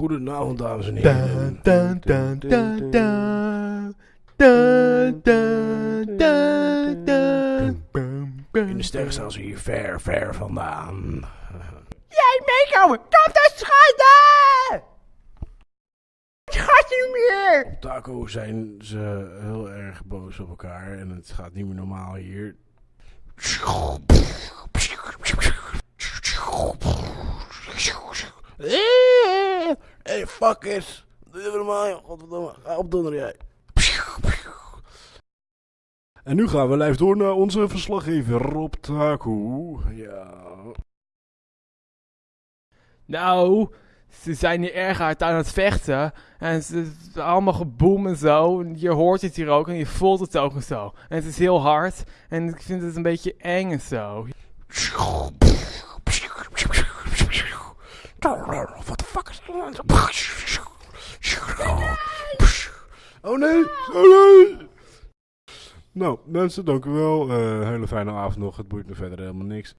Goedenavond, dames en heren. In de sterren staan ze hier ver, ver vandaan. Jij meekomen! Kom te schatten! Schat niet meer! Op Taco zijn ze heel erg boos op elkaar en het gaat niet meer normaal hier. Hey, fuck it. Doe even normaal, godverdomme. Ga opdonderen jij. En nu gaan we live door naar onze verslaggever Rob Taco. Ja. Nou, ze zijn hier erg hard aan het vechten. En ze het is allemaal geboem en zo. En Je hoort het hier ook en je voelt het ook en zo. En het is heel hard. En ik vind het een beetje eng en zo. Oh nee, oh nee. Nou, mensen, dank u wel. Eh hele fijne avond nog. Het boeit me verder helemaal niks.